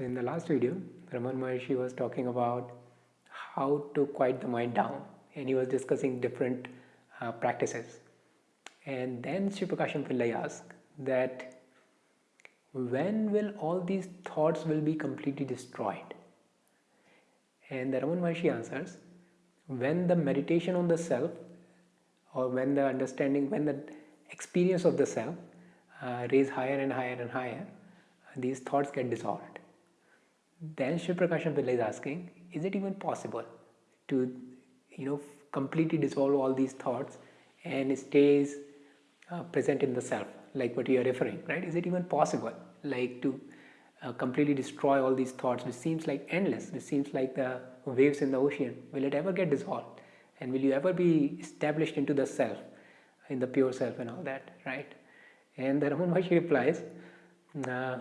So in the last video, Ramana Maharshi was talking about how to quiet the mind down and he was discussing different uh, practices. And then Sivaprakasam Pillai asked that when will all these thoughts will be completely destroyed? And the Ramana Maharshi answers, when the meditation on the self or when the understanding, when the experience of the self uh, raise higher and higher and higher, these thoughts get dissolved. Then Sivaprakasam Pillai is asking, is it even possible to, you know, completely dissolve all these thoughts and stays uh, present in the self, like what you are referring, right? Is it even possible, like to uh, completely destroy all these thoughts, which seems like endless, which seems like the waves in the ocean? Will it ever get dissolved? And will you ever be established into the self, in the pure self and all that, right? And the Ramana Maharshi replies, uh,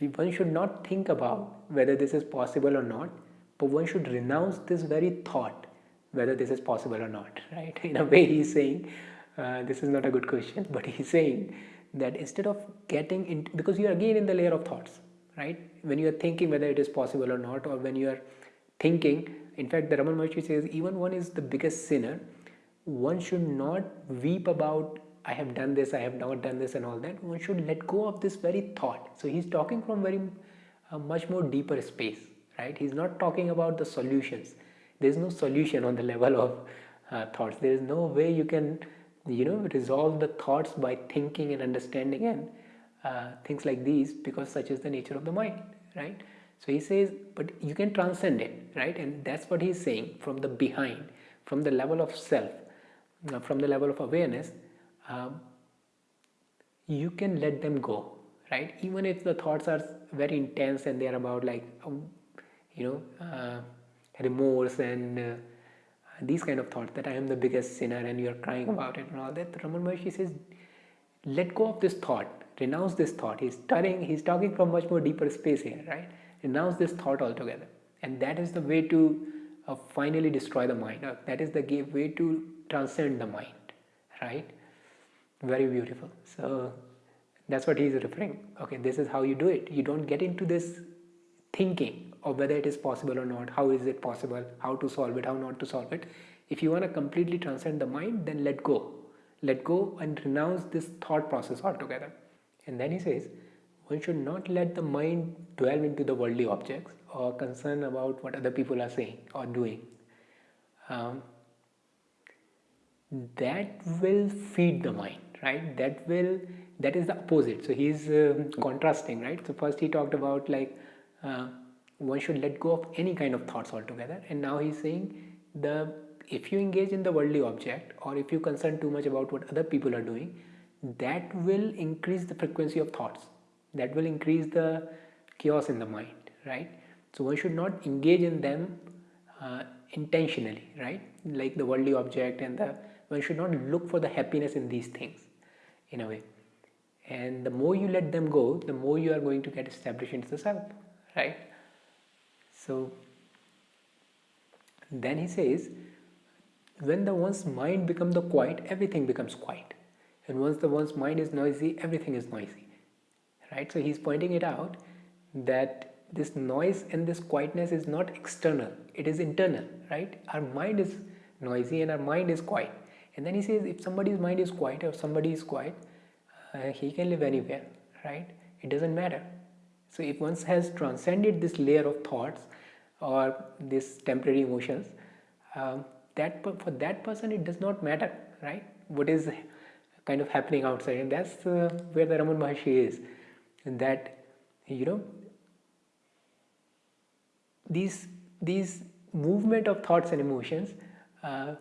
one should not think about whether this is possible or not, but one should renounce this very thought whether this is possible or not, right? In a way, he's saying, uh, this is not a good question, but he's saying that instead of getting into, because you are again in the layer of thoughts, right? When you are thinking whether it is possible or not, or when you are thinking, in fact, the Ramana Maharshi says, even one is the biggest sinner, one should not weep about I have done this, I have not done this and all that. One should let go of this very thought. So he's talking from very uh, much more deeper space, right? He's not talking about the solutions. There's no solution on the level of uh, thoughts. There is no way you can, you know, resolve the thoughts by thinking and understanding and uh, things like these because such is the nature of the mind, right? So he says, but you can transcend it, right? And that's what he's saying from the behind, from the level of self, uh, from the level of awareness um, you can let them go right? Even if the thoughts are very intense and they are about like um, you know uh, remorse and uh, these kind of thoughts that I am the biggest sinner and you are crying about it and all that Ramana Maharshi says let go of this thought. Renounce this thought. He's telling he's talking from much more deeper space here right? Renounce this thought altogether. And that is the way to uh, finally destroy the mind. Uh, that is the way to transcend the mind right very beautiful. So that's what he's referring. Okay this is how you do it. You don't get into this thinking of whether it is possible or not. How is it possible? How to solve it? How not to solve it? If you want to completely transcend the mind then let go. Let go and renounce this thought process altogether. And then he says one should not let the mind dwell into the worldly objects or concern about what other people are saying or doing. Um, that will feed the mind right? That will that is the opposite. So he's uh, contrasting right? So first he talked about like uh, one should let go of any kind of thoughts altogether. And now he's saying the if you engage in the worldly object or if you concern too much about what other people are doing that will increase the frequency of thoughts. That will increase the chaos in the mind right? So one should not engage in them uh, intentionally right? Like the worldly object and the one should not look for the happiness in these things in a way. And the more you let them go the more you are going to get established into the self right? So then he says when the one's mind becomes the quiet everything becomes quiet. And once the one's mind is noisy everything is noisy right? So he's pointing it out that this noise and this quietness is not external. It is internal right? Our mind is noisy and our mind is quiet and then he says if somebody's mind is quiet or somebody is quiet uh, he can live anywhere right? It doesn't matter. So if one has transcended this layer of thoughts or this temporary emotions um, that for that person it does not matter right? What is kind of happening outside. And that's uh, where the Ramana Maharshi is and that you know these these movement of thoughts and emotions uh,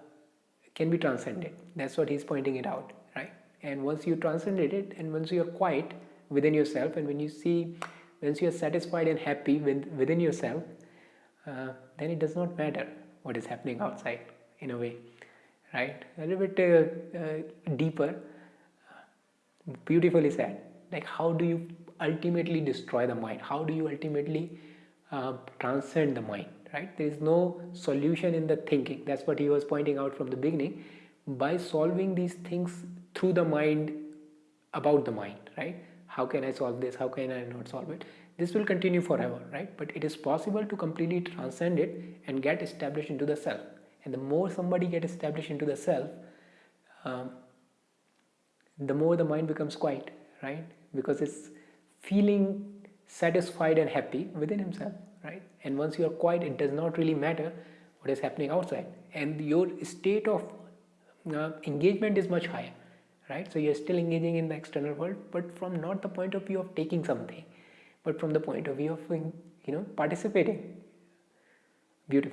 can be transcended. That's what he's pointing it out right? And once you transcended it and once you're quiet within yourself and when you see once you're satisfied and happy with, within yourself uh, then it does not matter what is happening outside in a way right? A little bit uh, uh, deeper beautifully said like how do you ultimately destroy the mind? How do you ultimately uh, transcend the mind right? There is no solution in the thinking. That's what he was pointing out from the beginning. By solving these things through the mind about the mind right? How can i solve this? How can i not solve it? This will continue forever right? But it is possible to completely transcend it and get established into the self. And the more somebody get established into the self um, the more the mind becomes quiet right? Because it's feeling satisfied and happy within himself right? And once you are quiet it does not really matter what is happening outside. And your state of uh, engagement is much higher right? So you're still engaging in the external world but from not the point of view of taking something but from the point of view of you know participating. Beautiful